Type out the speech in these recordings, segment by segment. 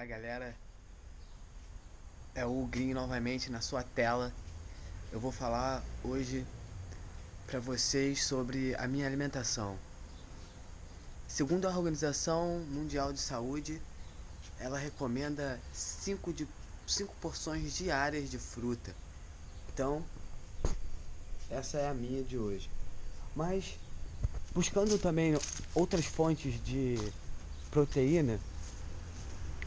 Fala galera, é o Green novamente na sua tela. Eu vou falar hoje para vocês sobre a minha alimentação. Segundo a Organização Mundial de Saúde, ela recomenda 5 de cinco porções diárias de fruta. Então, essa é a minha de hoje. Mas buscando também outras fontes de proteína,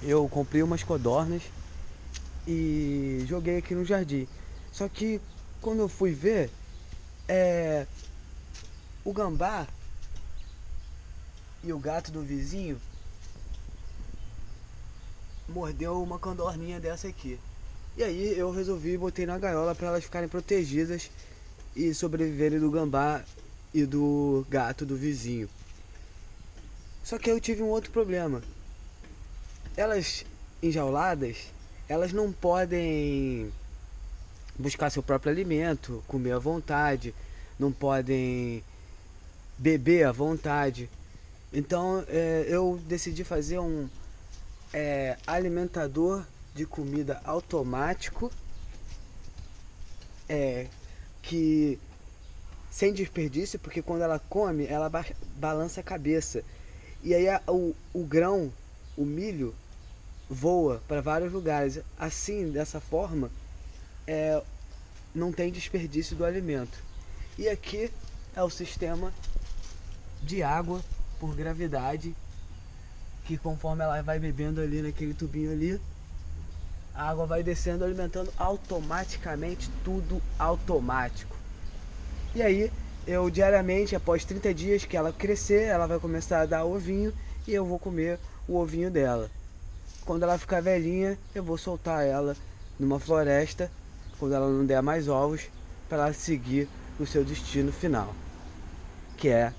eu comprei umas codornas e joguei aqui no jardim. Só que quando eu fui ver, é, o gambá e o gato do vizinho mordeu uma codorninha dessa aqui. E aí eu resolvi botei na gaiola para elas ficarem protegidas e sobreviverem do gambá e do gato do vizinho. Só que eu tive um outro problema elas enjauladas, elas não podem buscar seu próprio alimento, comer à vontade, não podem beber à vontade. Então é, eu decidi fazer um é, alimentador de comida automático é, que sem desperdício, porque quando ela come, ela ba balança a cabeça. E aí a, o, o grão, o milho, voa para vários lugares. Assim, dessa forma, é, não tem desperdício do alimento. E aqui é o sistema de água por gravidade, que conforme ela vai bebendo ali naquele tubinho ali, a água vai descendo, alimentando automaticamente, tudo automático. E aí, eu diariamente, após 30 dias que ela crescer, ela vai começar a dar ovinho e eu vou comer o ovinho dela. Quando ela ficar velhinha, eu vou soltar ela numa floresta, quando ela não der mais ovos, para ela seguir o seu destino final, que é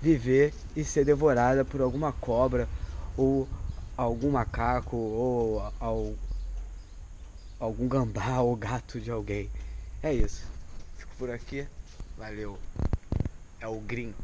viver e ser devorada por alguma cobra ou algum macaco ou algum gambá ou gato de alguém. É isso. Fico por aqui. Valeu. É o Green.